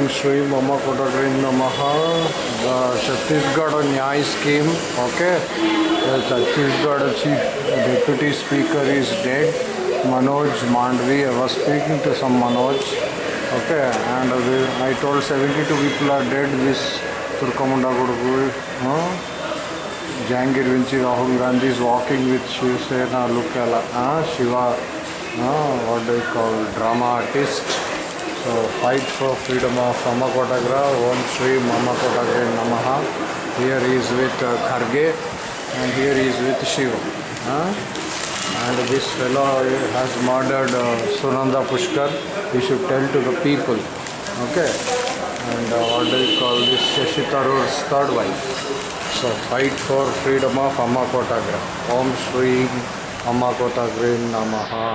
Om Shri Mama Kodagrin Namaha, the Chhattisgarh Nyay Scheme, okay? The Chhattisgarh Chief Deputy Speaker is dead, Manoj Mandvi, I was speaking to some Manoj, okay? And I told 72 people are dead, this Turkamunda Kodagru, huh? Jangir Vinci Rahul Gandhi is walking with Shiv Sena, look at Shiva, huh? what do you call, drama artist, so fight for freedom of ಅಮ್ಮ ಕೋಟಾಗ್ರ ಓಂ ಶ್ರೀ ಅಮ್ಮ ಕೋಟಾಗ್ರೆ ನಮಃ here is with Kharge and here is with Shiv and this fellow has murdered Sunanda Pushkar you should tell to the people okay and what do call this Shashi Tharoor's third wife so fight for freedom of ಅಮ್ಮ ಕೋಟಾಗ್ರ ಓಂ ಶ್ರೀ ಅಮ್ಮ ಕೋಟಾಗ್ರೆ ನಮಃ